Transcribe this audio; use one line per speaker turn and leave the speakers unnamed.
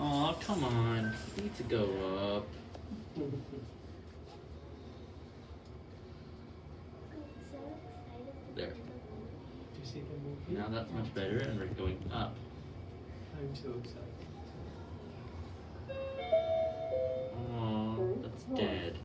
Aw, come on. You need to go up. There. Now that's much better, and we're going up.
I'm so excited.